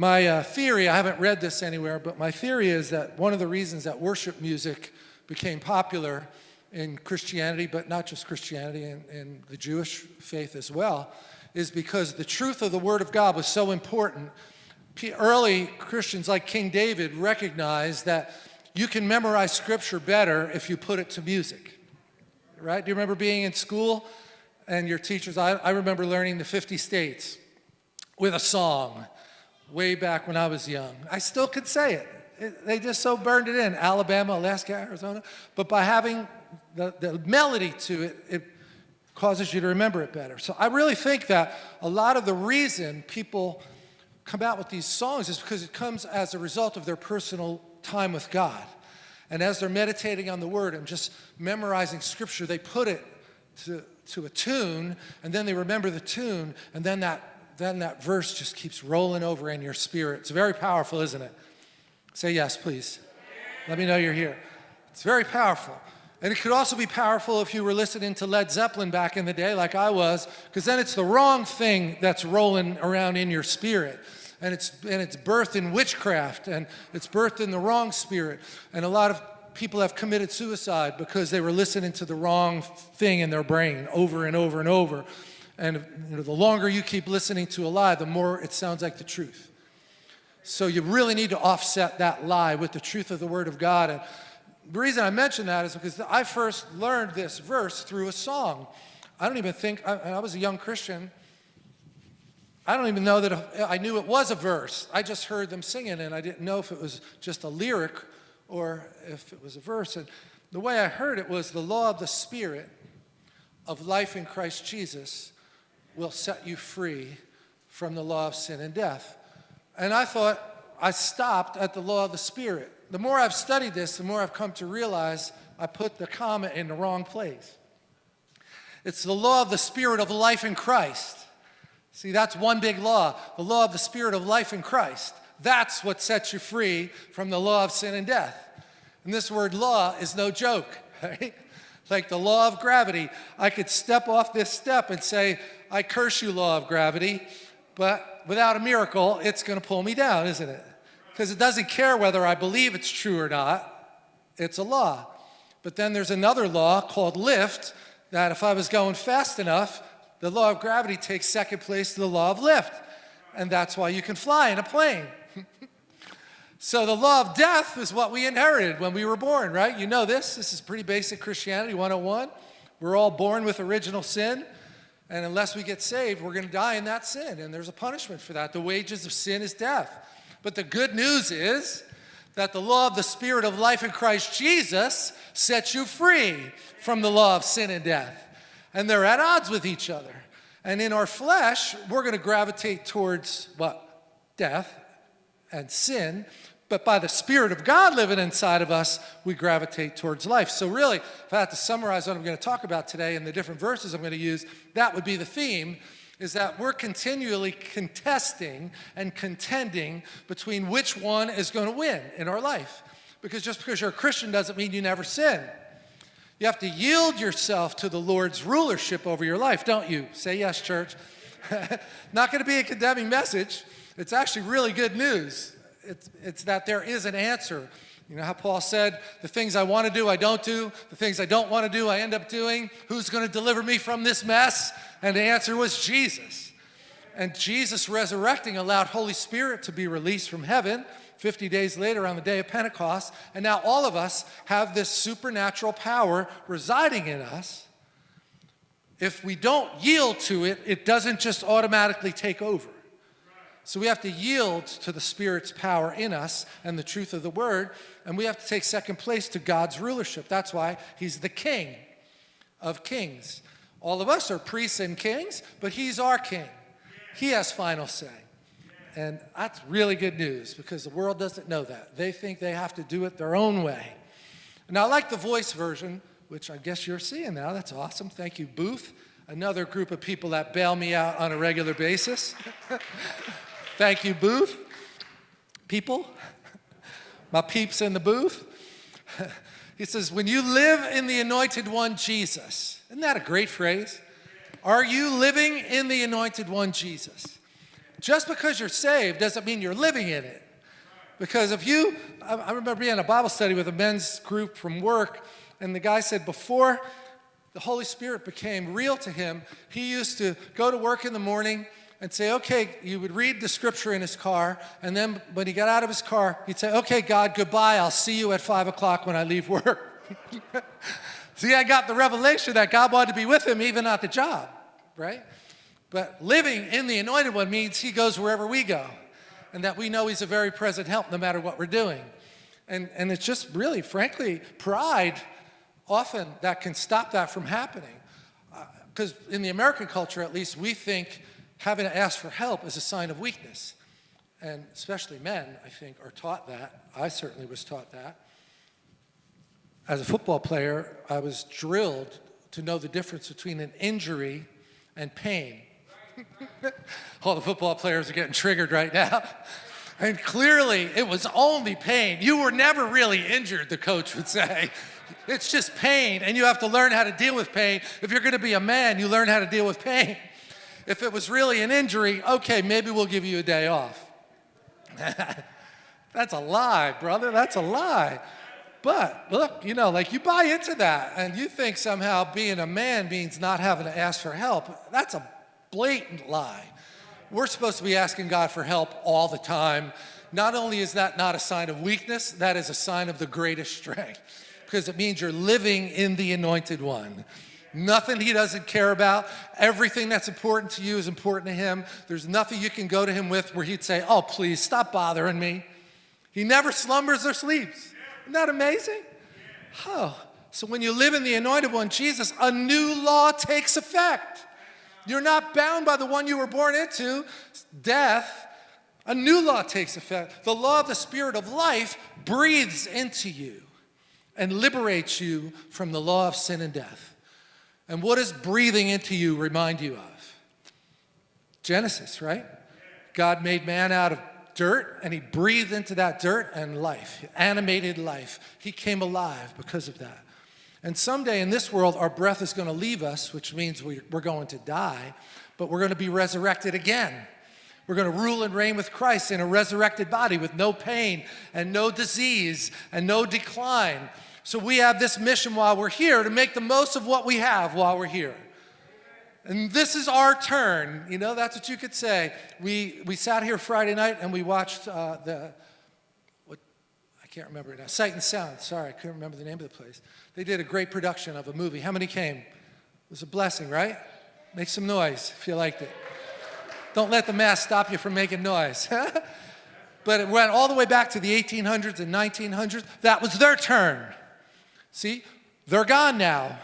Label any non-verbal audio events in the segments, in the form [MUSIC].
My uh, theory, I haven't read this anywhere, but my theory is that one of the reasons that worship music became popular in Christianity, but not just Christianity, in, in the Jewish faith as well, is because the truth of the Word of God was so important. Early Christians like King David recognized that you can memorize Scripture better if you put it to music, right? Do you remember being in school and your teachers? I, I remember learning the 50 states with a song way back when I was young. I still could say it. it they just so burned it in, Alabama, Alaska, Arizona. But by having the, the melody to it, it causes you to remember it better. So I really think that a lot of the reason people come out with these songs is because it comes as a result of their personal time with God. And as they're meditating on the word and just memorizing scripture, they put it to, to a tune, and then they remember the tune, and then that, then that verse just keeps rolling over in your spirit. It's very powerful, isn't it? Say yes, please. Let me know you're here. It's very powerful. And it could also be powerful if you were listening to Led Zeppelin back in the day, like I was, because then it's the wrong thing that's rolling around in your spirit. And it's, and it's birthed in witchcraft, and it's birthed in the wrong spirit. And a lot of people have committed suicide because they were listening to the wrong thing in their brain over and over and over. And you know, the longer you keep listening to a lie, the more it sounds like the truth. So you really need to offset that lie with the truth of the Word of God. And the reason I mention that is because I first learned this verse through a song. I don't even think, I, I was a young Christian. I don't even know that I knew it was a verse. I just heard them singing and I didn't know if it was just a lyric or if it was a verse. And the way I heard it was the law of the Spirit of life in Christ Jesus will set you free from the law of sin and death. And I thought, I stopped at the law of the Spirit the more I've studied this, the more I've come to realize I put the comma in the wrong place. It's the law of the spirit of life in Christ. See, that's one big law, the law of the spirit of life in Christ. That's what sets you free from the law of sin and death. And this word law is no joke, [LAUGHS] right? Like the law of gravity. I could step off this step and say, I curse you, law of gravity, but without a miracle, it's going to pull me down, isn't it? because it doesn't care whether I believe it's true or not. It's a law. But then there's another law called lift that if I was going fast enough, the law of gravity takes second place to the law of lift. And that's why you can fly in a plane. So the law of death is what we inherited when we were born, right? You know this. This is pretty basic Christianity 101. We're all born with original sin. And unless we get saved, we're going to die in that sin. And there's a punishment for that. The wages of sin is death. But the good news is that the law of the Spirit of life in Christ Jesus sets you free from the law of sin and death. And they're at odds with each other. And in our flesh, we're going to gravitate towards what? Death and sin. But by the Spirit of God living inside of us, we gravitate towards life. So really, if I had to summarize what I'm going to talk about today and the different verses I'm going to use, that would be the theme is that we're continually contesting and contending between which one is going to win in our life. Because just because you're a Christian doesn't mean you never sin. You have to yield yourself to the Lord's rulership over your life, don't you? Say yes, church. [LAUGHS] Not going to be a condemning message. It's actually really good news. It's, it's that there is an answer. You know how Paul said, the things I want to do, I don't do. The things I don't want to do, I end up doing. Who's going to deliver me from this mess? And the answer was Jesus. And Jesus resurrecting allowed Holy Spirit to be released from heaven 50 days later on the day of Pentecost. And now all of us have this supernatural power residing in us. If we don't yield to it, it doesn't just automatically take over. So we have to yield to the Spirit's power in us and the truth of the Word, and we have to take second place to God's rulership. That's why He's the King of kings. All of us are priests and kings, but he's our king. He has final say. And that's really good news because the world doesn't know that. They think they have to do it their own way. Now, I like the voice version, which I guess you're seeing now. That's awesome. Thank you, Booth. Another group of people that bail me out on a regular basis. [LAUGHS] Thank you, Booth. People, [LAUGHS] my peeps in the booth. [LAUGHS] he says, when you live in the anointed one, Jesus, isn't that a great phrase? Are you living in the anointed one, Jesus? just because you're saved doesn't mean you're living in it. Because if you, I remember being in a Bible study with a men's group from work, and the guy said before the Holy Spirit became real to him, he used to go to work in the morning and say, okay, you would read the scripture in his car, and then when he got out of his car, he'd say, okay, God, goodbye, I'll see you at five o'clock when I leave work. [LAUGHS] see, I got the revelation that God wanted to be with him even at the job, right? But living in the anointed one means he goes wherever we go, and that we know he's a very present help no matter what we're doing. And, and it's just really, frankly, pride often that can stop that from happening. Because uh, in the American culture, at least, we think having to ask for help is a sign of weakness. And especially men, I think, are taught that. I certainly was taught that. As a football player, I was drilled to know the difference between an injury and pain. [LAUGHS] All the football players are getting triggered right now. [LAUGHS] And clearly, it was only pain. You were never really injured, the coach would say. It's just pain, and you have to learn how to deal with pain. If you're gonna be a man, you learn how to deal with pain. If it was really an injury, okay, maybe we'll give you a day off. [LAUGHS] That's a lie, brother, that's a lie. But look, you know, like you buy into that and you think somehow being a man means not having to ask for help. That's a blatant lie. We're supposed to be asking God for help all the time. Not only is that not a sign of weakness, that is a sign of the greatest strength because it means you're living in the anointed one. Nothing he doesn't care about. Everything that's important to you is important to him. There's nothing you can go to him with where he'd say, oh, please, stop bothering me. He never slumbers or sleeps. Isn't that amazing? Oh, so when you live in the anointed one, Jesus, a new law takes effect. You're not bound by the one you were born into, death. A new law takes effect. The law of the Spirit of life breathes into you and liberates you from the law of sin and death. And what does breathing into you remind you of? Genesis, right? God made man out of dirt and he breathed into that dirt and life, animated life. He came alive because of that. And someday in this world, our breath is going to leave us, which means we're going to die, but we're going to be resurrected again. We're going to rule and reign with Christ in a resurrected body with no pain and no disease and no decline. So we have this mission while we're here to make the most of what we have while we're here. And this is our turn, you know, that's what you could say. We, we sat here Friday night and we watched uh, the, what, I can't remember it now, Sight and Sound, sorry, I couldn't remember the name of the place. They did a great production of a movie. How many came? It was a blessing, right? Make some noise if you liked it. Don't let the mask stop you from making noise. [LAUGHS] but it went all the way back to the 1800s and 1900s. That was their turn. See, they're gone now.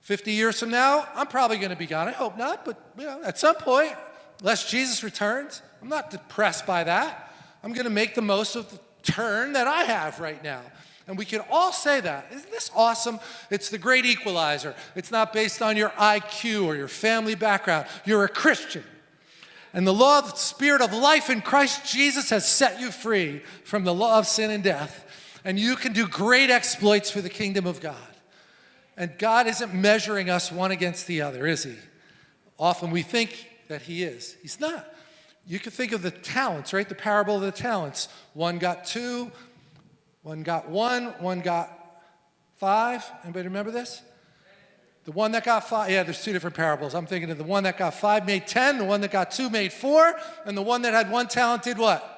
50 years from now, I'm probably going to be gone. I hope not, but you know, at some point, unless Jesus returns, I'm not depressed by that. I'm going to make the most of the turn that I have right now. And we can all say that. Isn't this awesome? It's the great equalizer. It's not based on your IQ or your family background. You're a Christian. And the law of the spirit of life in Christ Jesus has set you free from the law of sin and death. And you can do great exploits for the kingdom of God. And God isn't measuring us one against the other, is he? Often we think that he is. He's not. You can think of the talents, right? The parable of the talents. One got two, one got one, one got five. Anybody remember this? The one that got five, yeah, there's two different parables. I'm thinking of the one that got five made 10, the one that got two made four, and the one that had one talent did what?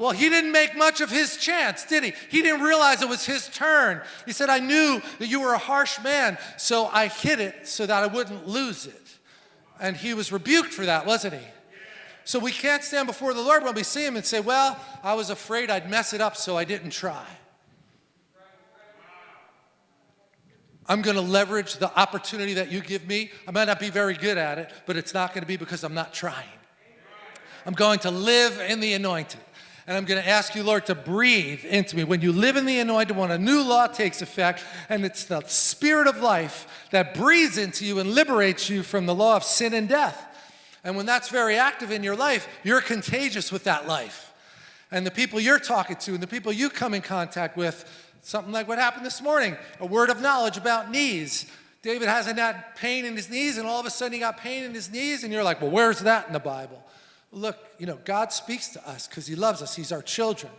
Well, he didn't make much of his chance, did he? He didn't realize it was his turn. He said, I knew that you were a harsh man, so I hid it so that I wouldn't lose it. And he was rebuked for that, wasn't he? So we can't stand before the Lord when we see him and say, well, I was afraid I'd mess it up, so I didn't try. I'm going to leverage the opportunity that you give me. I might not be very good at it, but it's not going to be because I'm not trying. I'm going to live in the anointed. And I'm going to ask you, Lord, to breathe into me. When you live in the anointed one, a new law takes effect, and it's the spirit of life that breathes into you and liberates you from the law of sin and death. And when that's very active in your life, you're contagious with that life. And the people you're talking to and the people you come in contact with, something like what happened this morning, a word of knowledge about knees. David hasn't had pain in his knees, and all of a sudden he got pain in his knees, and you're like, well, where's that in the Bible? Look, you know, God speaks to us because he loves us. He's our children.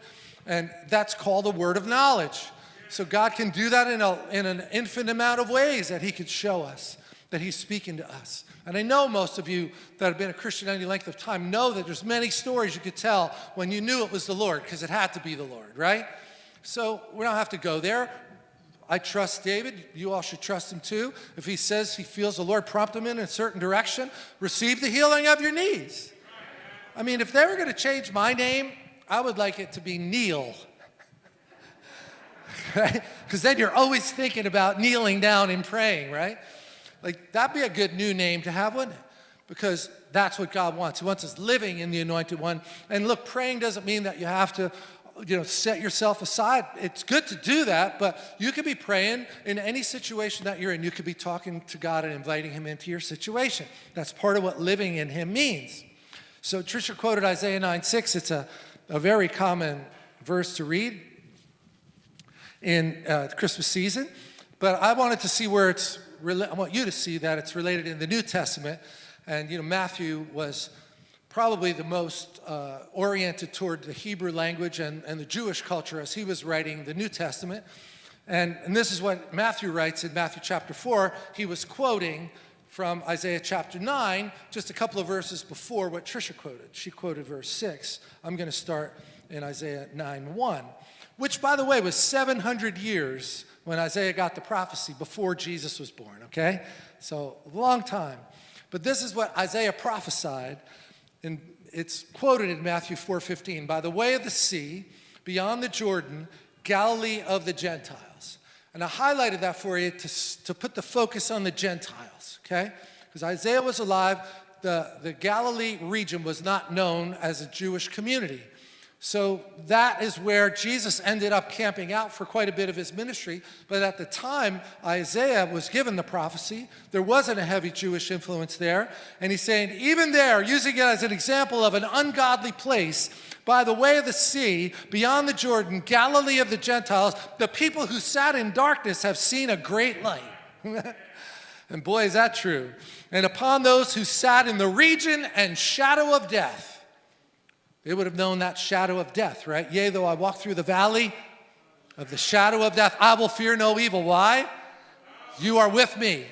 And that's called a word of knowledge. So God can do that in, a, in an infinite amount of ways that he could show us that he's speaking to us. And I know most of you that have been a Christian any length of time know that there's many stories you could tell when you knew it was the Lord, because it had to be the Lord, right? So we don't have to go there. I trust David. You all should trust him too. If he says he feels the Lord prompt him in a certain direction, receive the healing of your knees. I mean, if they were going to change my name, I would like it to be Neil [LAUGHS] right? Because then you're always thinking about kneeling down and praying, right? Like, that'd be a good new name to have, wouldn't it? Because that's what God wants. He wants us living in the anointed one. And look, praying doesn't mean that you have to, you know, set yourself aside. It's good to do that, but you could be praying in any situation that you're in. You could be talking to God and inviting him into your situation. That's part of what living in him means. So Tricia quoted Isaiah 9, 6. It's a, a very common verse to read in uh, Christmas season. But I wanted to see where it's, I want you to see that it's related in the New Testament. And, you know, Matthew was probably the most uh, oriented toward the Hebrew language and, and the Jewish culture as he was writing the New Testament. And, and this is what Matthew writes in Matthew chapter 4. He was quoting from Isaiah chapter 9, just a couple of verses before what Trisha quoted. She quoted verse 6. I'm going to start in Isaiah 9 1 which, by the way, was 700 years when Isaiah got the prophecy before Jesus was born, okay? So, a long time. But this is what Isaiah prophesied, and it's quoted in Matthew 4:15. By the way of the sea, beyond the Jordan, Galilee of the Gentiles. And I highlighted that for you to, to put the focus on the Gentiles, okay? Because Isaiah was alive, the, the Galilee region was not known as a Jewish community. So that is where Jesus ended up camping out for quite a bit of his ministry. But at the time Isaiah was given the prophecy, there wasn't a heavy Jewish influence there. And he's saying, even there, using it as an example of an ungodly place, by the way of the sea, beyond the Jordan, Galilee of the Gentiles, the people who sat in darkness have seen a great light. [LAUGHS] and boy, is that true. And upon those who sat in the region and shadow of death, they would have known that shadow of death, right? Yea, though I walk through the valley of the shadow of death, I will fear no evil. Why? You are with me.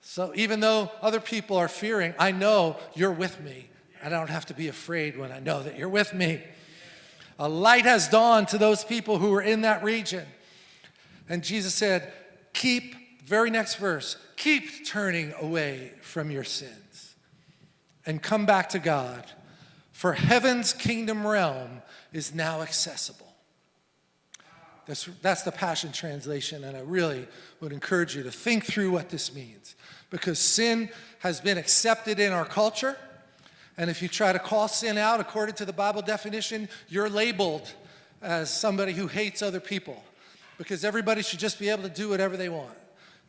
So even though other people are fearing, I know you're with me. And I don't have to be afraid when I know that you're with me. A light has dawned to those people who were in that region. And Jesus said, keep, very next verse, keep turning away from your sins and come back to God for heaven's kingdom realm is now accessible. That's, that's the Passion Translation, and I really would encourage you to think through what this means. Because sin has been accepted in our culture, and if you try to call sin out according to the Bible definition, you're labeled as somebody who hates other people. Because everybody should just be able to do whatever they want.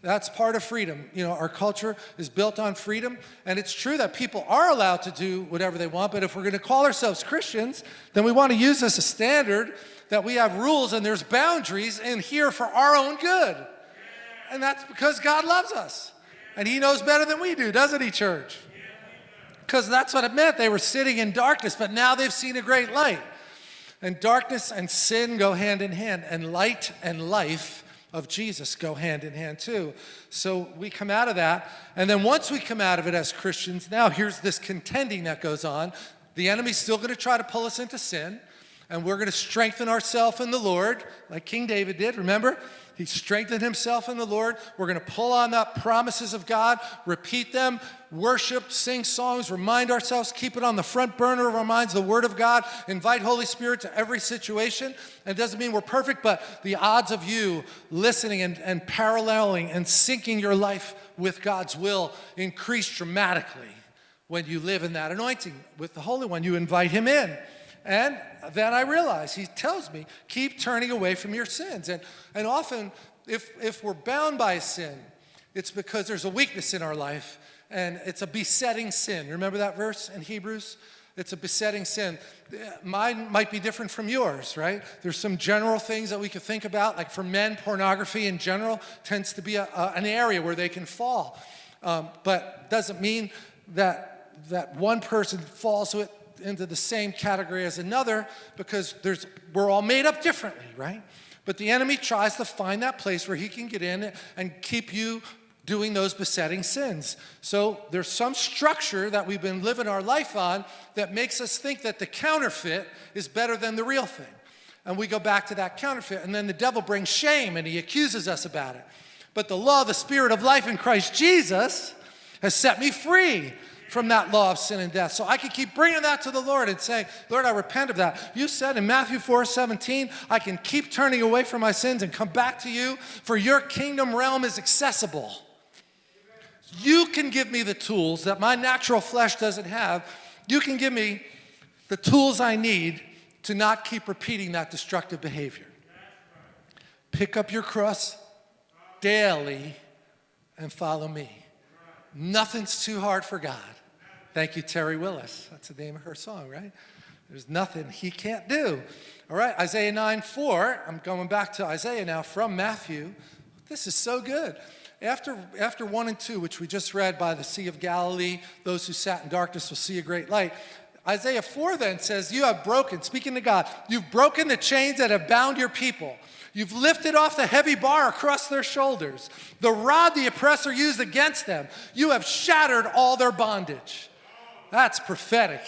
That's part of freedom. You know, our culture is built on freedom, and it's true that people are allowed to do whatever they want, but if we're going to call ourselves Christians, then we want to use this as a standard that we have rules and there's boundaries in here for our own good. And that's because God loves us. And he knows better than we do, doesn't he, church? Because that's what it meant. They were sitting in darkness, but now they've seen a great light. And darkness and sin go hand in hand, and light and life of Jesus go hand in hand too. So we come out of that, and then once we come out of it as Christians, now here's this contending that goes on. The enemy's still going to try to pull us into sin, and we're going to strengthen ourselves in the Lord, like King David did, remember? He strengthened himself in the Lord. We're going to pull on the promises of God, repeat them, worship, sing songs, remind ourselves, keep it on the front burner of our minds, the Word of God, invite Holy Spirit to every situation. And it doesn't mean we're perfect, but the odds of you listening and, and paralleling and syncing your life with God's will increase dramatically when you live in that anointing with the Holy One. You invite Him in. And then I realize, he tells me, keep turning away from your sins. And, and often, if, if we're bound by sin, it's because there's a weakness in our life and it's a besetting sin. Remember that verse in Hebrews? It's a besetting sin. Mine might be different from yours, right? There's some general things that we could think about, like for men, pornography in general tends to be a, a, an area where they can fall. Um, but doesn't mean that, that one person falls to it, into the same category as another because there's, we're all made up differently, right? But the enemy tries to find that place where he can get in and keep you doing those besetting sins. So there's some structure that we've been living our life on that makes us think that the counterfeit is better than the real thing. And we go back to that counterfeit, and then the devil brings shame and he accuses us about it. But the law, the spirit of life in Christ Jesus, has set me free from that law of sin and death. So I can keep bringing that to the Lord and saying, Lord, I repent of that. You said in Matthew 4, 17, I can keep turning away from my sins and come back to you, for your kingdom realm is accessible. You can give me the tools that my natural flesh doesn't have. You can give me the tools I need to not keep repeating that destructive behavior. Pick up your cross daily and follow me. Nothing's too hard for God. Thank you, Terry Willis. That's the name of her song, right? There's nothing he can't do. All right, Isaiah 9, 4. I'm going back to Isaiah now from Matthew. This is so good. After, after 1 and 2, which we just read by the Sea of Galilee, those who sat in darkness will see a great light. Isaiah 4 then says, You have broken, speaking to God, you've broken the chains that have bound your people. You've lifted off the heavy bar across their shoulders, the rod the oppressor used against them. You have shattered all their bondage. That's prophetic.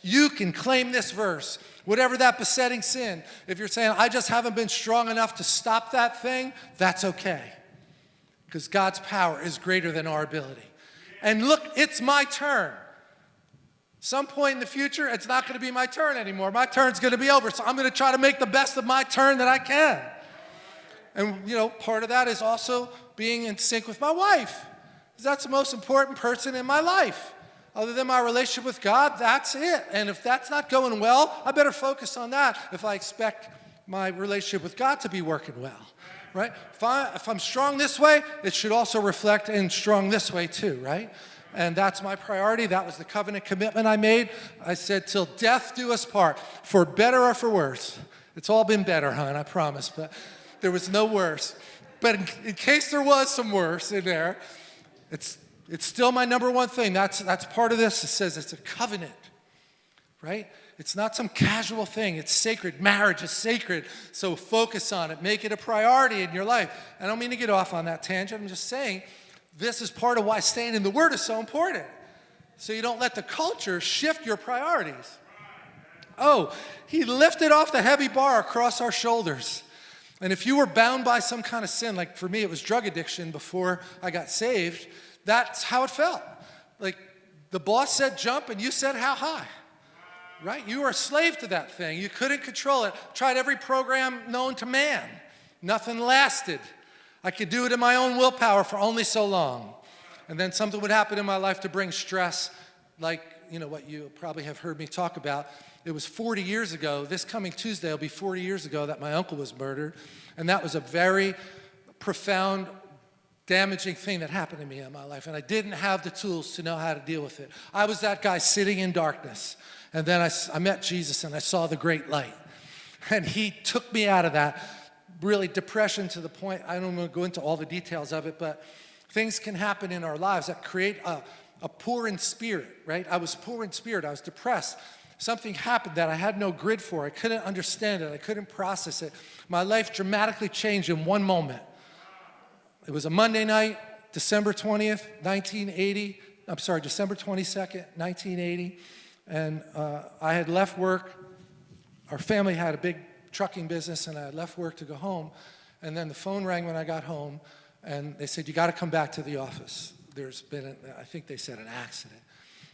You can claim this verse. Whatever that besetting sin, if you're saying, I just haven't been strong enough to stop that thing, that's okay. Because God's power is greater than our ability. And look, it's my turn. Some point in the future, it's not going to be my turn anymore. My turn's going to be over. So I'm going to try to make the best of my turn that I can. And, you know, part of that is also being in sync with my wife. Because that's the most important person in my life other than my relationship with God, that's it. And if that's not going well, I better focus on that if I expect my relationship with God to be working well, right? If, I, if I'm strong this way, it should also reflect in strong this way too, right? And that's my priority. That was the covenant commitment I made. I said, till death do us part, for better or for worse. It's all been better, hon, I promise, but there was no worse. But in, in case there was some worse in there, it's it's still my number one thing. That's, that's part of this. It says it's a covenant, right? It's not some casual thing. It's sacred. Marriage is sacred. So focus on it. Make it a priority in your life. I don't mean to get off on that tangent. I'm just saying this is part of why staying in the Word is so important. So you don't let the culture shift your priorities. Oh, he lifted off the heavy bar across our shoulders. And if you were bound by some kind of sin, like for me, it was drug addiction before I got saved, that's how it felt. Like the boss said jump and you said how high. Right? You were a slave to that thing. You couldn't control it. Tried every program known to man. Nothing lasted. I could do it in my own willpower for only so long. And then something would happen in my life to bring stress, like, you know, what you probably have heard me talk about. It was 40 years ago, this coming Tuesday will be 40 years ago that my uncle was murdered. And that was a very profound damaging thing that happened to me in my life, and I didn't have the tools to know how to deal with it. I was that guy sitting in darkness, and then I, I met Jesus and I saw the great light. And he took me out of that really depression to the point, I don't want to go into all the details of it, but things can happen in our lives that create a, a poor in spirit, right? I was poor in spirit, I was depressed. Something happened that I had no grid for. I couldn't understand it, I couldn't process it. My life dramatically changed in one moment. It was a Monday night, December 20th, 1980. I'm sorry, December 22nd, 1980. And uh, I had left work. Our family had a big trucking business, and I had left work to go home. And then the phone rang when I got home, and they said, you got to come back to the office. There's been, an, I think they said an accident.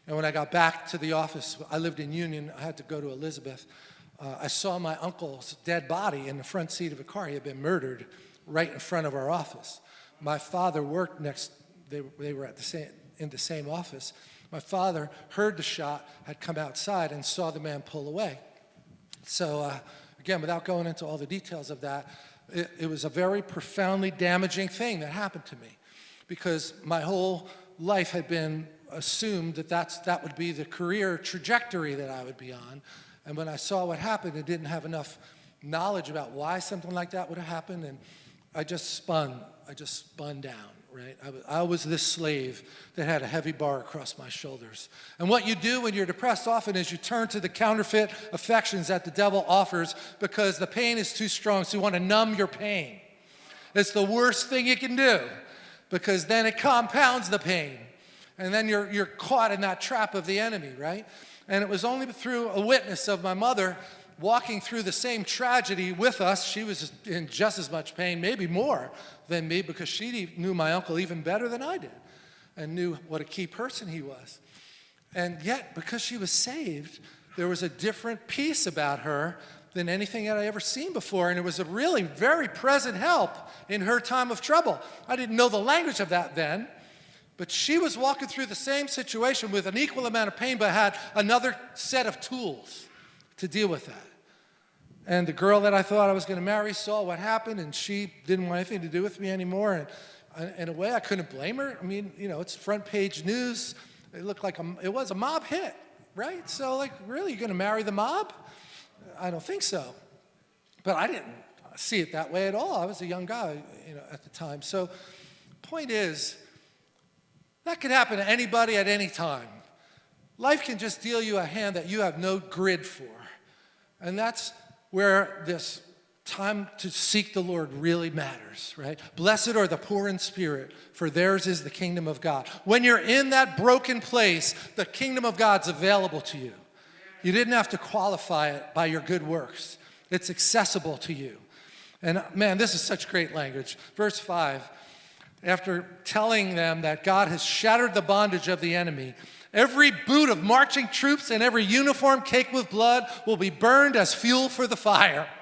And when I got back to the office, I lived in Union, I had to go to Elizabeth. Uh, I saw my uncle's dead body in the front seat of a car. He had been murdered right in front of our office my father worked next, they, they were at the same, in the same office. My father heard the shot, had come outside and saw the man pull away. So uh, again, without going into all the details of that, it, it was a very profoundly damaging thing that happened to me because my whole life had been assumed that that's, that would be the career trajectory that I would be on. And when I saw what happened and didn't have enough knowledge about why something like that would have happened, and I just spun, I just spun down, right? I was, this slave that had a heavy bar across my shoulders. And what you do when you're depressed often is you turn to the counterfeit affections that the devil offers because the pain is too strong, so you want to numb your pain. It's the worst thing you can do because then it compounds the pain. And then you're, you're caught in that trap of the enemy, right? And it was only through a witness of my mother walking through the same tragedy with us. She was in just as much pain, maybe more than me, because she knew my uncle even better than I did and knew what a key person he was. And yet, because she was saved, there was a different peace about her than anything that I ever seen before. And it was a really very present help in her time of trouble. I didn't know the language of that then, but she was walking through the same situation with an equal amount of pain, but had another set of tools to deal with that. And the girl that I thought I was going to marry saw what happened, and she didn't want anything to do with me anymore. And in a way, I couldn't blame her. I mean, you know, it's front page news. It looked like a, it was a mob hit, right? So, like, really, you're going to marry the mob? I don't think so. But I didn't see it that way at all. I was a young guy, you know, at the time. So, point is, that could happen to anybody at any time. Life can just deal you a hand that you have no grid for. And that's where this time to seek the Lord really matters, right? Blessed are the poor in spirit, for theirs is the kingdom of God. When you're in that broken place, the kingdom of God's available to you. You didn't have to qualify it by your good works. It's accessible to you. And man, this is such great language. Verse 5 after telling them that God has shattered the bondage of the enemy, every boot of marching troops and every uniform caked with blood will be burned as fuel for the fire. [LAUGHS]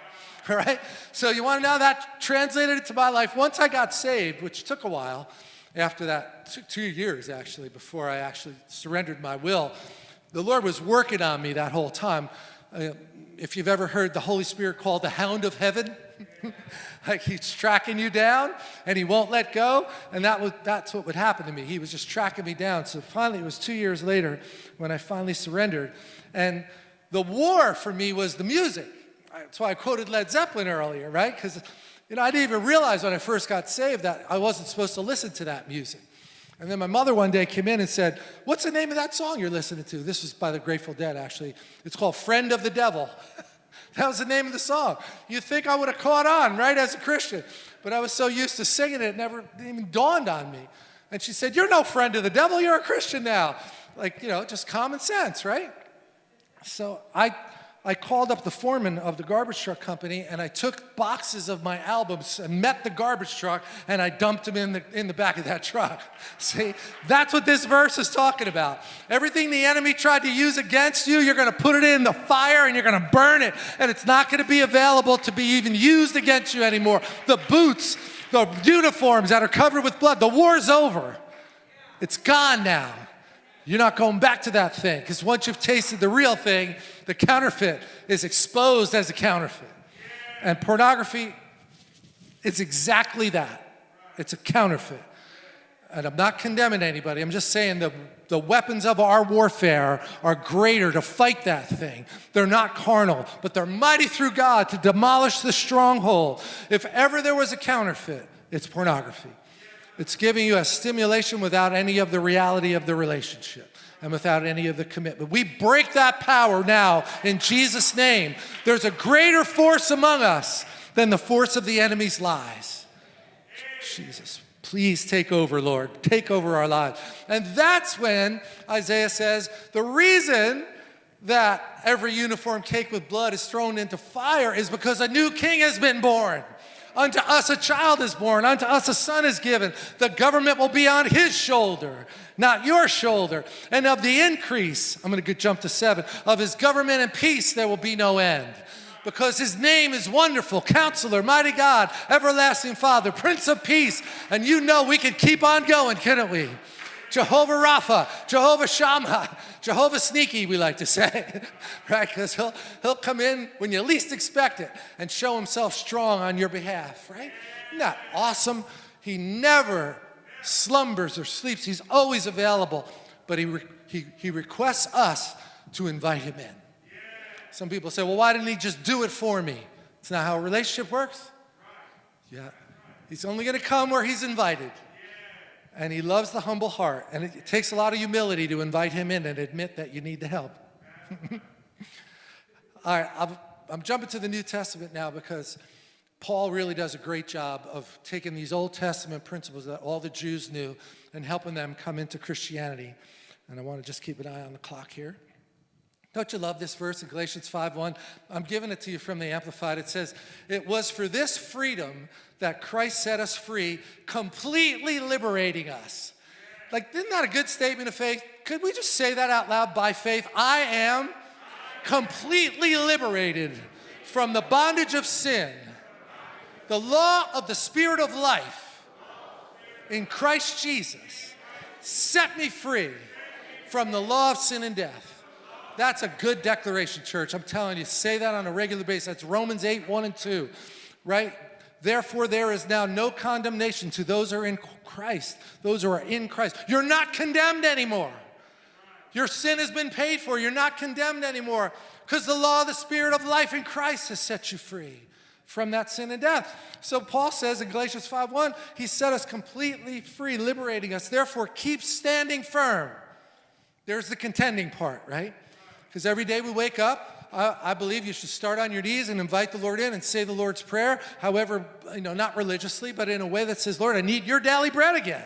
Right? So you want to know that translated to my life. Once I got saved, which took a while, after that, two years actually, before I actually surrendered my will, the Lord was working on me that whole time. Uh, if you've ever heard the Holy Spirit called the hound of heaven, [LAUGHS] like he's tracking you down and he won't let go. And that was, that's what would happen to me. He was just tracking me down. So finally, it was two years later when I finally surrendered. And the war for me was the music. That's why I quoted Led Zeppelin earlier, right? Because you know, I didn't even realize when I first got saved that I wasn't supposed to listen to that music. And then my mother one day came in and said, what's the name of that song you're listening to? This was by the Grateful Dead, actually. It's called Friend of the Devil. [LAUGHS] That was the name of the song. You'd think I would have caught on, right, as a Christian. But I was so used to singing it, it never even dawned on me. And she said, You're no friend of the devil, you're a Christian now. Like, you know, just common sense, right? So I I called up the foreman of the garbage truck company and I took boxes of my albums and met the garbage truck and I dumped them in the, in the back of that truck. [LAUGHS] See, that's what this verse is talking about. Everything the enemy tried to use against you, you're going to put it in the fire and you're going to burn it and it's not going to be available to be even used against you anymore. The boots, the uniforms that are covered with blood, the war's over. It's gone now. You're not going back to that thing because once you've tasted the real thing, the counterfeit is exposed as a counterfeit. And pornography is exactly that. It's a counterfeit. And I'm not condemning anybody. I'm just saying the, the weapons of our warfare are greater to fight that thing. They're not carnal, but they're mighty through God to demolish the stronghold. If ever there was a counterfeit, it's pornography. It's giving you a stimulation without any of the reality of the relationship and without any of the commitment. We break that power now in Jesus' name. There's a greater force among us than the force of the enemy's lies. Jesus, please take over, Lord. Take over our lives. And that's when Isaiah says, the reason that every uniform cake with blood is thrown into fire is because a new king has been born. Unto us a child is born, unto us a son is given. The government will be on his shoulder, not your shoulder. And of the increase, I'm going to jump to seven, of his government and peace there will be no end. Because his name is wonderful, counselor, mighty God, everlasting Father, Prince of Peace. And you know we can keep on going, couldn't we? Jehovah Rapha, Jehovah Shammah, Jehovah Sneaky, we like to say, [LAUGHS] right? Because he'll, he'll come in when you least expect it and show himself strong on your behalf, right? Isn't that awesome? He never slumbers or sleeps. He's always available. but he, he, he requests us to invite him in. Some people say, well, why didn't he just do it for me? It's not how a relationship works. Yeah. He's only going to come where he's invited. And he loves the humble heart. And it takes a lot of humility to invite him in and admit that you need the help. [LAUGHS] All right, I'm, I'm jumping to the New Testament now because Paul really does a great job of taking these Old Testament principles that all the Jews knew and helping them come into Christianity. And I want to just keep an eye on the clock here. Don't you love this verse in Galatians 5.1? I'm giving it to you from the Amplified. It says, it was for this freedom that Christ set us free, completely liberating us. Like, isn't that a good statement of faith? Could we just say that out loud by faith? I am completely liberated from the bondage of sin, the law of the Spirit of life in Christ Jesus set me free from the law of sin and death. That's a good declaration, church. I'm telling you, say that on a regular basis. That's Romans 8, 1 and 2, right? Therefore, there is now no condemnation to those who are in Christ, those who are in Christ. You're not condemned anymore. Your sin has been paid for. You're not condemned anymore because the law of the Spirit of life in Christ has set you free from that sin and death. So Paul says in Galatians 5.1, he set us completely free, liberating us. Therefore, keep standing firm. There's the contending part, right? Because every day we wake up, I, believe you should start on your knees and invite the Lord in and say the Lord's Prayer, however, you know, not religiously, but in a way that says, Lord, I need your daily bread again.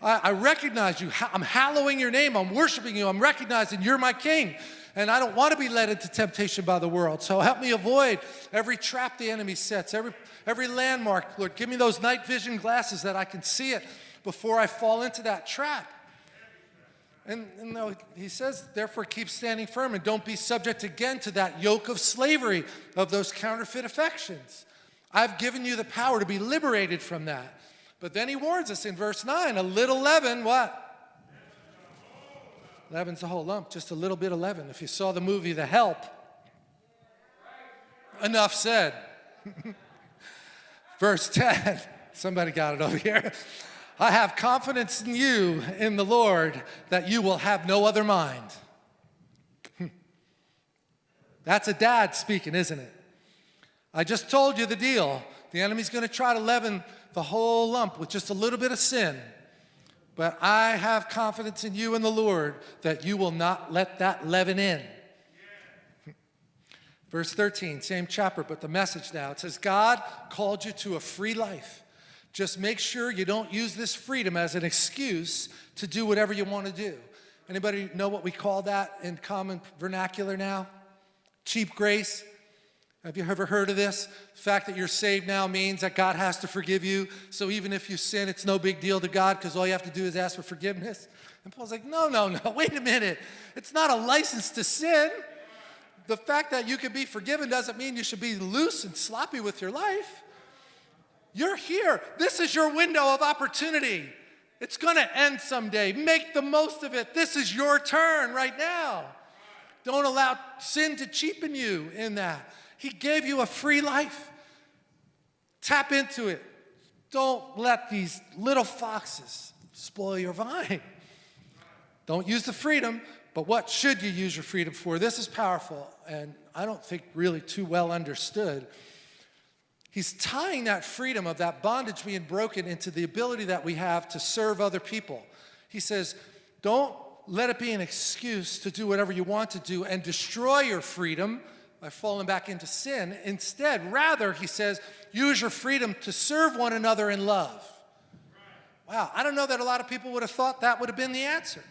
I, I recognize you. I'm hallowing your name. I'm worshiping you. I'm recognizing you're my king. And I don't want to be led into temptation by the world. So help me avoid every trap the enemy sets, every, every landmark. Lord, give me those night vision glasses that I can see it before I fall into that trap. And, and he says, therefore keep standing firm and don't be subject again to that yoke of slavery of those counterfeit affections. I've given you the power to be liberated from that. But then he warns us in verse 9, a little leaven, what? Leaven's a whole lump, just a little bit of leaven. If you saw the movie The Help, enough said. [LAUGHS] verse 10, somebody got it over here. I have confidence in you, in the Lord, that you will have no other mind. [LAUGHS] That's a dad speaking, isn't it? I just told you the deal. The enemy's going to try to leaven the whole lump with just a little bit of sin. But I have confidence in you and the Lord that you will not let that leaven in. Verse 13, same chapter, but the message now. It says, God called you to a free life. Just make sure you don't use this freedom as an excuse to do whatever you want to do. Anybody know what we call that in common vernacular now? Cheap grace. Have you ever heard of this? The fact that you're saved now means that God has to forgive you. So even if you sin, it's no big deal to God because all you have to do is ask for forgiveness. And Paul's like, no, no, no, [LAUGHS] wait a minute. It's not a license to sin. The fact that you can be forgiven doesn't mean you should be loose and sloppy with your life. You're here. This is your window of opportunity. It's going to end someday. Make the most of it. This is your turn right now. Don't allow sin to cheapen you in that. He gave you a free life. Tap into it. Don't let these little foxes spoil your vine. Don't use the freedom, but what should you use your freedom for? This is powerful and I don't think really too well understood. He's tying that freedom of that bondage being broken into the ability that we have to serve other people. He says, don't let it be an excuse to do whatever you want to do and destroy your freedom by falling back into sin. Instead, rather, he says, use your freedom to serve one another in love. Wow, I don't know that a lot of people would have thought that would have been the answer.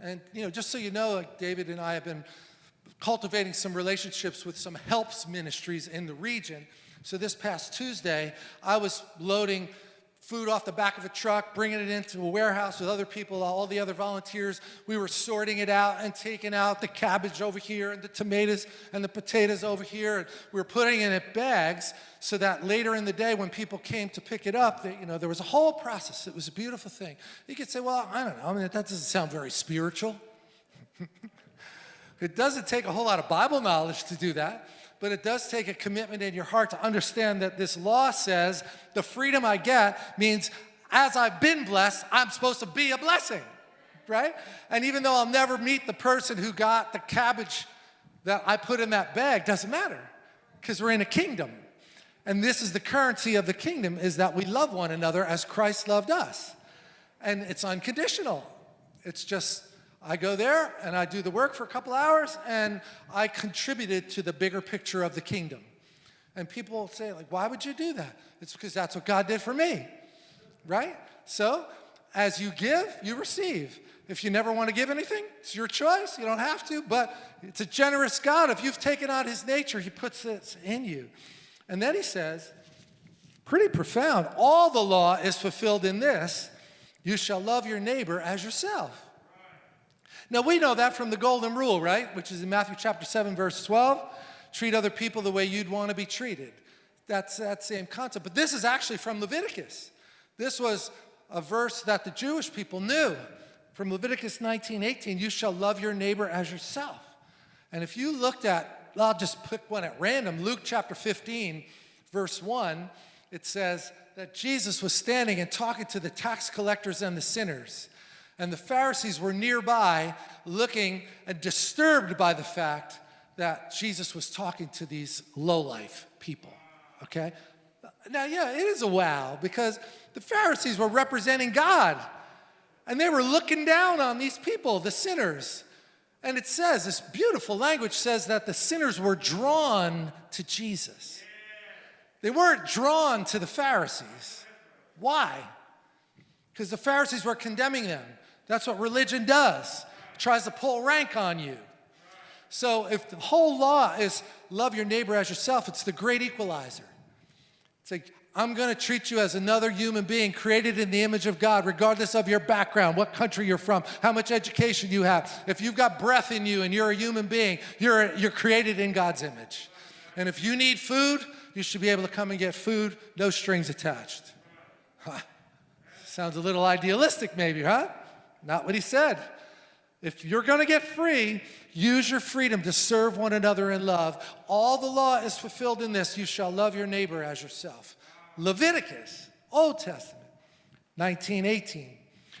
And, you know, just so you know, like David and I have been cultivating some relationships with some helps ministries in the region. So this past Tuesday, I was loading food off the back of a truck, bringing it into a warehouse with other people, all the other volunteers. We were sorting it out and taking out the cabbage over here and the tomatoes and the potatoes over here. And we were putting it in bags so that later in the day when people came to pick it up, that, you know, there was a whole process. It was a beautiful thing. You could say, well, I don't know. I mean, that doesn't sound very spiritual. [LAUGHS] It doesn't take a whole lot of Bible knowledge to do that, but it does take a commitment in your heart to understand that this law says the freedom I get means as I've been blessed, I'm supposed to be a blessing, right? And even though I'll never meet the person who got the cabbage that I put in that bag, doesn't matter because we're in a kingdom. And this is the currency of the kingdom is that we love one another as Christ loved us. And it's unconditional. It's just, I go there and I do the work for a couple hours and I contributed to the bigger picture of the kingdom. And people say, like, why would you do that? It's because that's what God did for me, right? So as you give, you receive. If you never want to give anything, it's your choice. You don't have to, but it's a generous God. If you've taken on his nature, he puts this in you. And then he says, pretty profound, all the law is fulfilled in this, you shall love your neighbor as yourself. Now we know that from the golden rule, right? Which is in Matthew chapter 7, verse 12. Treat other people the way you'd want to be treated. That's that same concept. But this is actually from Leviticus. This was a verse that the Jewish people knew from Leviticus 19, 18, you shall love your neighbor as yourself. And if you looked at, I'll just pick one at random, Luke chapter 15, verse 1, it says that Jesus was standing and talking to the tax collectors and the sinners. And the Pharisees were nearby looking and disturbed by the fact that Jesus was talking to these low-life people, okay? Now, yeah, it is a wow because the Pharisees were representing God and they were looking down on these people, the sinners. And it says, this beautiful language says that the sinners were drawn to Jesus. They weren't drawn to the Pharisees. Why? Because the Pharisees were condemning them. That's what religion does. It tries to pull rank on you. So if the whole law is love your neighbor as yourself, it's the great equalizer. It's like, I'm going to treat you as another human being created in the image of God, regardless of your background, what country you're from, how much education you have. If you've got breath in you and you're a human being, you're, you're created in God's image. And if you need food, you should be able to come and get food, no strings attached. Huh. [LAUGHS] Sounds a little idealistic maybe, huh? Not what he said. If you're going to get free, use your freedom to serve one another in love. All the law is fulfilled in this. You shall love your neighbor as yourself. Leviticus, Old Testament, 1918.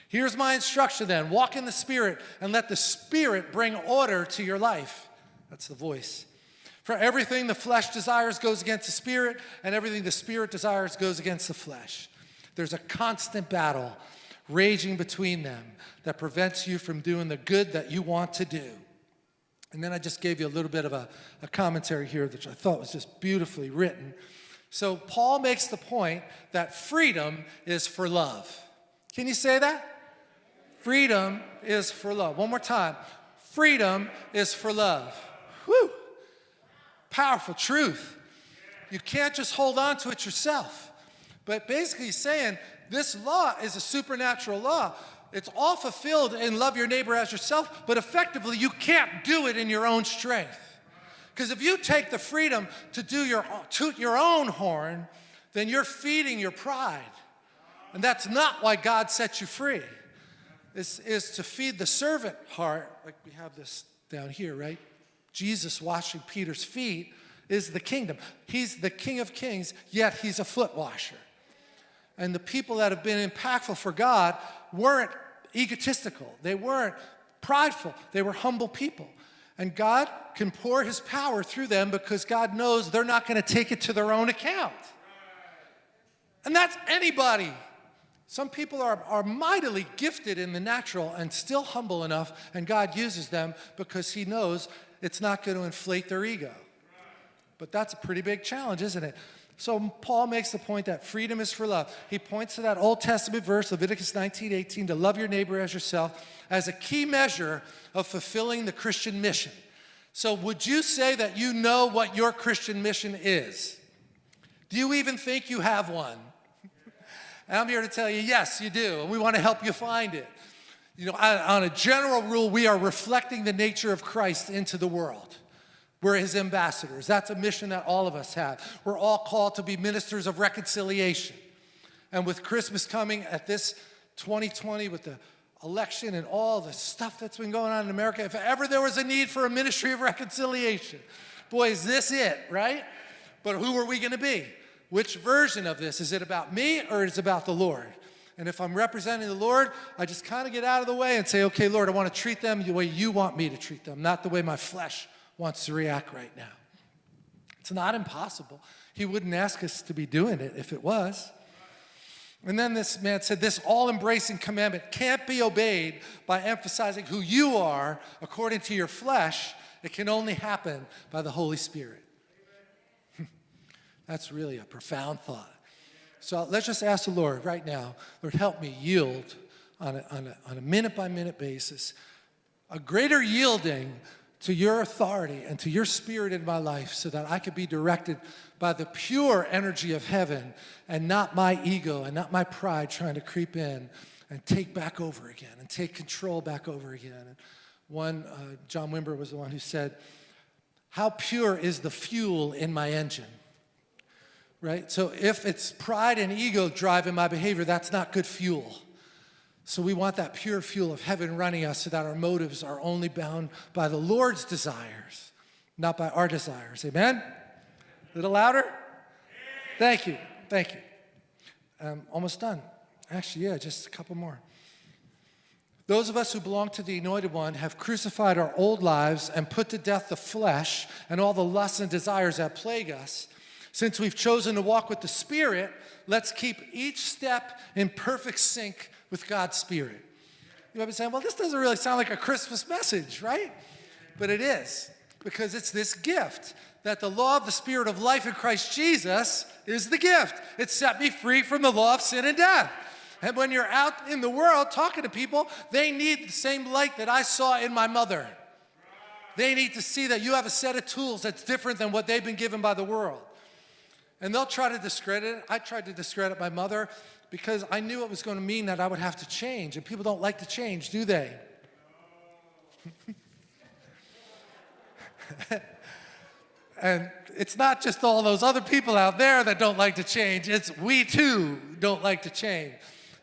Here's my instruction then. Walk in the Spirit and let the Spirit bring order to your life. That's the voice. For everything the flesh desires goes against the Spirit, and everything the Spirit desires goes against the flesh. There's a constant battle raging between them that prevents you from doing the good that you want to do. And then I just gave you a little bit of a, a commentary here, which I thought was just beautifully written. So Paul makes the point that freedom is for love. Can you say that? Freedom is for love. One more time. Freedom is for love. Whew. Powerful truth. You can't just hold on to it yourself. But basically saying this law is a supernatural law. It's all fulfilled in love your neighbor as yourself, but effectively you can't do it in your own strength. Because if you take the freedom to do your, toot your own horn, then you're feeding your pride. And that's not why God set you free. This is to feed the servant heart, like we have this down here, right? Jesus washing Peter's feet is the kingdom. He's the king of kings, yet he's a foot washer. And the people that have been impactful for God weren't egotistical. They weren't prideful. They were humble people. And God can pour his power through them because God knows they're not going to take it to their own account. And that's anybody. Some people are, are mightily gifted in the natural and still humble enough, and God uses them because he knows it's not going to inflate their ego. But that's a pretty big challenge, isn't it? So Paul makes the point that freedom is for love. He points to that Old Testament verse, Leviticus 19, 18, to love your neighbor as yourself, as a key measure of fulfilling the Christian mission. So would you say that you know what your Christian mission is? Do you even think you have one? and I'm here to tell you, yes, you do, and we want to help you find it. You know, on a general rule, we are reflecting the nature of Christ into the world. We're his ambassadors. That's a mission that all of us have. We're all called to be ministers of reconciliation. And with Christmas coming at this 2020 with the election and all the stuff that's been going on in America, if ever there was a need for a ministry of reconciliation, boy, is this it, right? But who are we going to be? Which version of this? Is it about me or is it about the Lord? And if I'm representing the Lord, I just kind of get out of the way and say, okay, Lord, I want to treat them the way you want me to treat them, not the way my flesh wants to react right now. It's not impossible. He wouldn't ask us to be doing it if it was. And then this man said, This all embracing commandment can't be obeyed by emphasizing who you are according to your flesh. It can only happen by the Holy Spirit. [LAUGHS] That's really a profound thought. So let's just ask the Lord right now, Lord, help me yield on a, minute by minute basis, a greater yielding to your authority and to your spirit in my life so that I could be directed by the pure energy of heaven and not my ego and not my pride trying to creep in and take back over again and take control back over again. And one, uh, John Wimber was the one who said, how pure is the fuel in my engine? Right? So if it's pride and ego driving my behavior, that's not good fuel. So we want that pure fuel of heaven running us so that our motives are only bound by the Lord's desires, not by our desires. Amen? A little louder? Thank you. Thank you. Um, almost done. Actually, yeah, just a couple more. Those of us who belong to the Anointed One have crucified our old lives and put to death the flesh and all the lusts and desires that plague us. Since we've chosen to walk with the Spirit, let's keep each step in perfect sync with God's Spirit. You might be saying, well, this doesn't really sound like a Christmas message, right? But it is, because it's this gift that the law of the Spirit of life in Christ Jesus is the gift. It set me free from the law of sin and death. And when you're out in the world talking to people, they need the same light that I saw in my mother. They need to see that you have a set of tools that's different than what they've been given by the world. And they'll try to discredit it. I tried to discredit my mother because I knew it was going to mean that I would have to change. And people don't like to change, do they? [LAUGHS] and it's not just all those other people out there that don't like to change, it's we too don't like to change.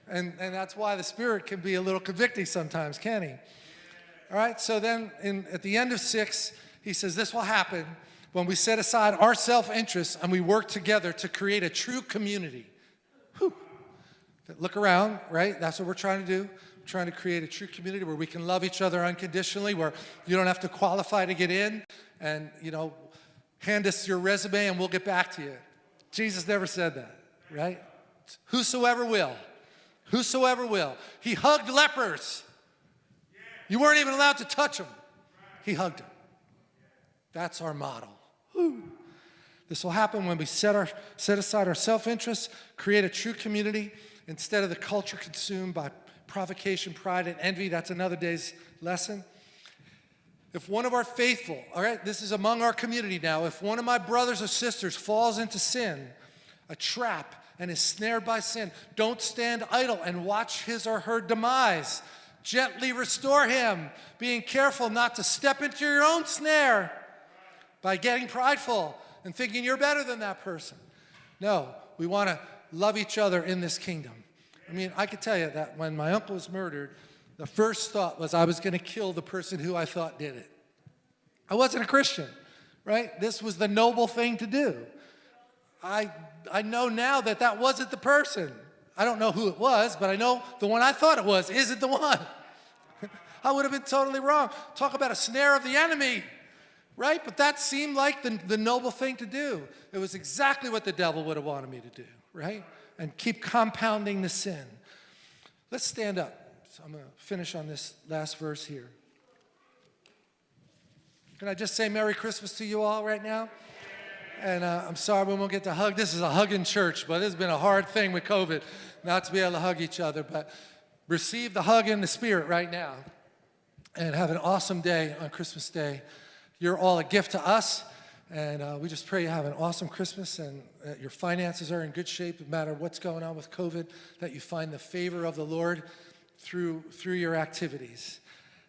And, and that's why the Spirit can be a little convicting sometimes, can he? All right, so then in, at the end of six, he says, This will happen when we set aside our self interest and we work together to create a true community. Whew. Look around, right? That's what we're trying to do. We're trying to create a true community where we can love each other unconditionally, where you don't have to qualify to get in, and you know, hand us your resume and we'll get back to you. Jesus never said that, right? Whosoever will. Whosoever will. He hugged lepers. You weren't even allowed to touch them. He hugged them. That's our model. This will happen when we set, our, set aside our self-interest, create a true community, instead of the culture consumed by provocation, pride, and envy. That's another day's lesson. If one of our faithful, all right, this is among our community now, if one of my brothers or sisters falls into sin, a trap, and is snared by sin, don't stand idle and watch his or her demise. Gently restore him, being careful not to step into your own snare by getting prideful and thinking you're better than that person. No, we want to love each other in this kingdom. I mean, I could tell you that when my uncle was murdered, the first thought was I was going to kill the person who I thought did it. I wasn't a Christian, right? This was the noble thing to do. I, I know now that that wasn't the person. I don't know who it was, but I know the one I thought it was isn't the one. [LAUGHS] I would have been totally wrong. Talk about a snare of the enemy, right? But that seemed like the, the noble thing to do. It was exactly what the devil would have wanted me to do, right? And keep compounding the sin. Let's stand up. So I'm going to finish on this last verse here. Can I just say Merry Christmas to you all right now? And uh, I'm sorry we won't get to hug. This is a hugging church, but it's been a hard thing with COVID not to be able to hug each other. But receive the hug in the spirit right now and have an awesome day on Christmas Day. You're all a gift to us. And uh, we just pray you have an awesome Christmas and that your finances are in good shape, no matter what's going on with COVID, that you find the favor of the Lord through, through your activities.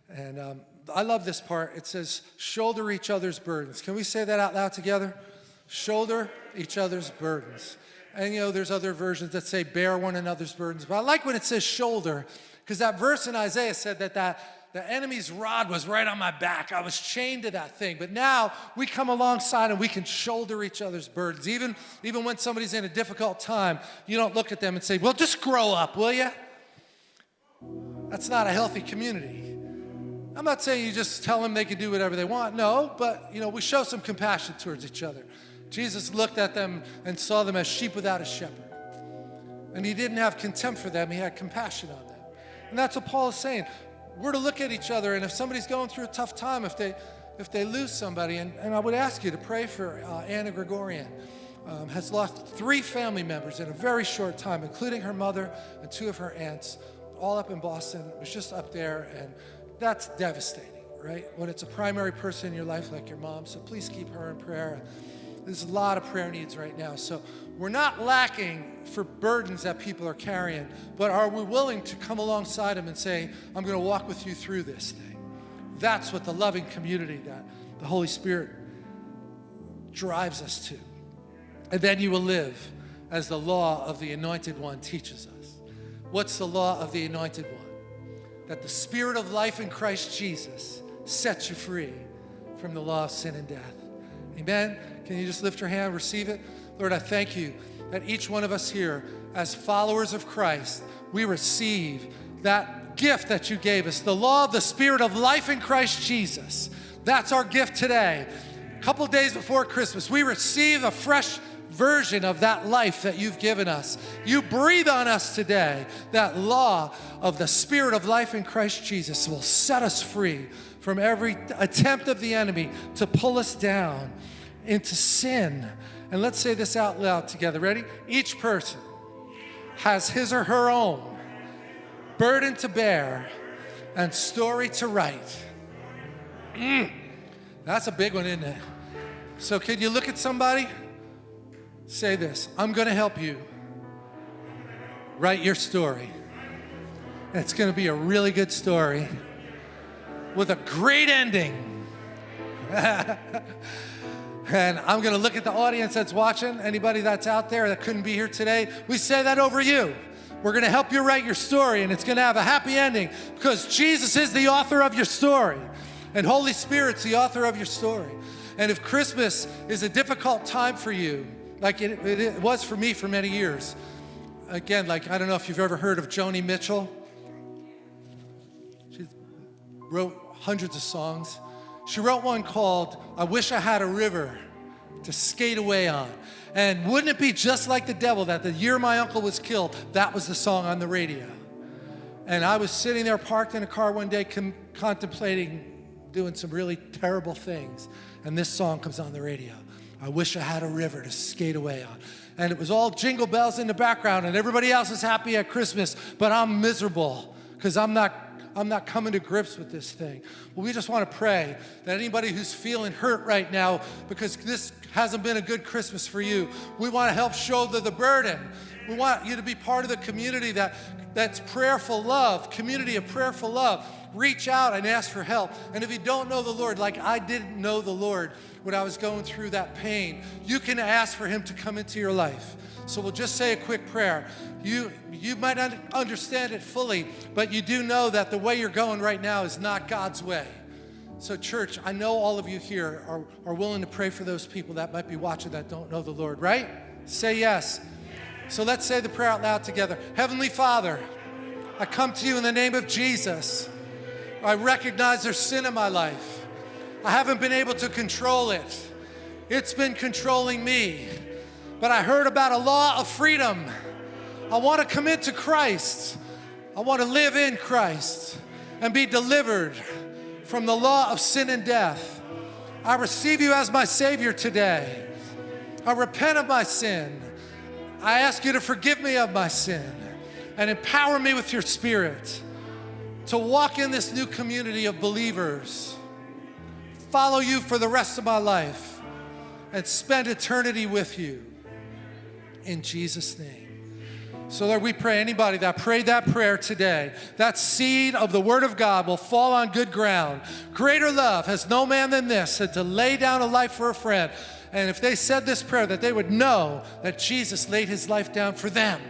And um, I love this part. It says, shoulder each other's burdens. Can we say that out loud together? Shoulder each other's burdens. And you know, there's other versions that say bear one another's burdens. But I like when it says shoulder, because that verse in Isaiah said that that the enemy's rod was right on my back. I was chained to that thing. But now we come alongside and we can shoulder each other's burdens. Even, even when somebody's in a difficult time, you don't look at them and say, Well, just grow up, will you? That's not a healthy community. I'm not saying you just tell them they can do whatever they want. No, but you know, we show some compassion towards each other. Jesus looked at them and saw them as sheep without a shepherd. And he didn't have contempt for them, he had compassion on them. And that's what Paul is saying. We're to look at each other, and if somebody's going through a tough time, if they if they lose somebody, and, and I would ask you to pray for uh, Anna Gregorian. Um, has lost three family members in a very short time, including her mother and two of her aunts, all up in Boston. It was just up there, and that's devastating, right? When it's a primary person in your life like your mom. So please keep her in prayer. There's a lot of prayer needs right now. So we're not lacking for burdens that people are carrying, but are we willing to come alongside them and say, I'm going to walk with you through this thing? That's what the loving community that the Holy Spirit drives us to. And then you will live as the law of the Anointed One teaches us. What's the law of the Anointed One? That the Spirit of life in Christ Jesus sets you free from the law of sin and death. Amen. Can you just lift your hand, receive it? Lord, I thank you that each one of us here, as followers of Christ, we receive that gift that you gave us, the law of the Spirit of life in Christ Jesus. That's our gift today. A couple days before Christmas, we receive a fresh version of that life that you've given us. You breathe on us today. That law of the Spirit of life in Christ Jesus will set us free from every attempt of the enemy to pull us down into sin and let's say this out loud together. Ready? Each person has his or her own burden to bear and story to write. Mm, that's a big one, isn't it? So, can you look at somebody? Say this I'm going to help you write your story. It's going to be a really good story with a great ending. [LAUGHS] And I'm going to look at the audience that's watching, anybody that's out there that couldn't be here today. We say that over you. We're going to help you write your story, and it's going to have a happy ending because Jesus is the author of your story, and Holy Spirit's the author of your story. And if Christmas is a difficult time for you, like it, it, it was for me for many years, again, like I don't know if you've ever heard of Joni Mitchell. She wrote hundreds of songs. She wrote one called, I Wish I Had a River to Skate Away On. And wouldn't it be just like the devil that the year my uncle was killed, that was the song on the radio. And I was sitting there parked in a car one day contemplating doing some really terrible things. And this song comes on the radio. I wish I had a river to skate away on. And it was all jingle bells in the background, and everybody else is happy at Christmas, but I'm miserable because I'm not I'm not coming to grips with this thing. Well, we just want to pray that anybody who's feeling hurt right now because this hasn't been a good Christmas for you, we want to help shoulder the burden. We want you to be part of the community that, that's prayerful love, community of prayerful love. Reach out and ask for help. And if you don't know the Lord, like I didn't know the Lord when I was going through that pain, you can ask for Him to come into your life. So we'll just say a quick prayer. You, you might not understand it fully, but you do know that the way you're going right now is not God's way. So, church, I know all of you here are, are willing to pray for those people that might be watching that don't know the Lord, right? Say yes. So let's say the prayer out loud together. Heavenly Father, I come to you in the name of Jesus. I recognize there's sin in my life. I haven't been able to control it. It's been controlling me. But I heard about a law of freedom. I want to commit to Christ. I want to live in Christ and be delivered from the law of sin and death. I receive you as my Savior today. I repent of my sin. I ask you to forgive me of my sin and empower me with your Spirit to walk in this new community of believers, follow you for the rest of my life, and spend eternity with you in Jesus' name. So, Lord, we pray anybody that prayed that prayer today, that seed of the Word of God will fall on good ground. Greater love has no man than this, than to lay down a life for a friend. And if they said this prayer, that they would know that Jesus laid his life down for them.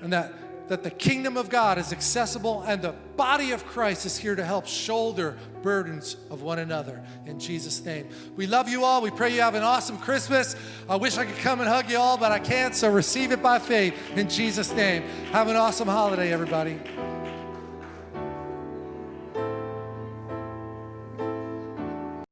And that that the kingdom of God is accessible and the body of Christ is here to help shoulder burdens of one another. In Jesus' name. We love you all. We pray you have an awesome Christmas. I wish I could come and hug you all, but I can't, so receive it by faith in Jesus' name. Have an awesome holiday, everybody.